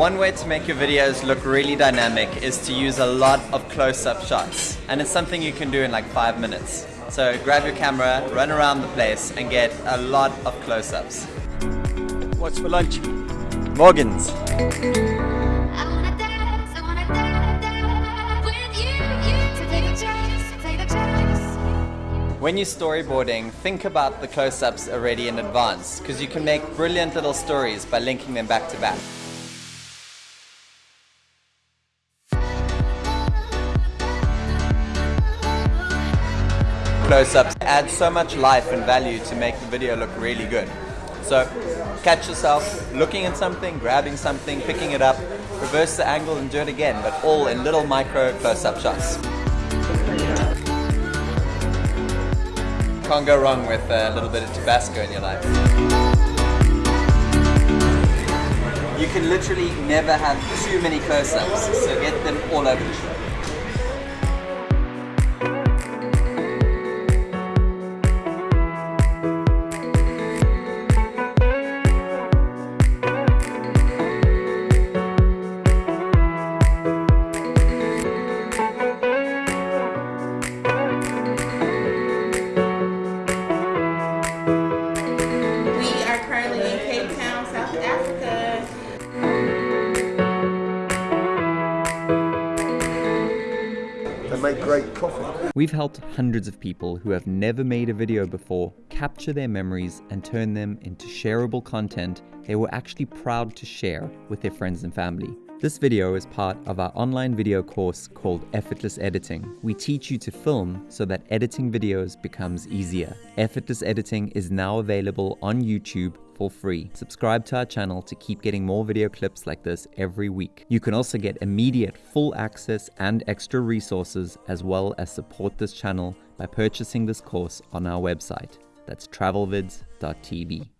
One way to make your videos look really dynamic is to use a lot of close-up shots. And it's something you can do in like five minutes. So grab your camera, run around the place and get a lot of close-ups. What's for lunch? Morgan's. When you're storyboarding, think about the close-ups already in advance, because you can make brilliant little stories by linking them back to back. Close-ups add so much life and value to make the video look really good. So catch yourself looking at something, grabbing something, picking it up, reverse the angle and do it again, but all in little micro close-up shots. Can't go wrong with a little bit of Tabasco in your life. You can literally never have too many close-ups, so get them all over the show. They make great coffee. We've helped hundreds of people who have never made a video before capture their memories and turn them into shareable content they were actually proud to share with their friends and family. This video is part of our online video course called Effortless Editing. We teach you to film so that editing videos becomes easier. Effortless Editing is now available on YouTube for free. Subscribe to our channel to keep getting more video clips like this every week. You can also get immediate full access and extra resources as well as support this channel by purchasing this course on our website. That's travelvids.tv.